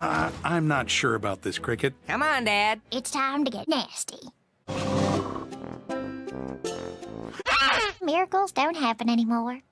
Uh, I'm not sure about this, Cricket. Come on, Dad. It's time to get nasty. Ah! Miracles don't happen anymore.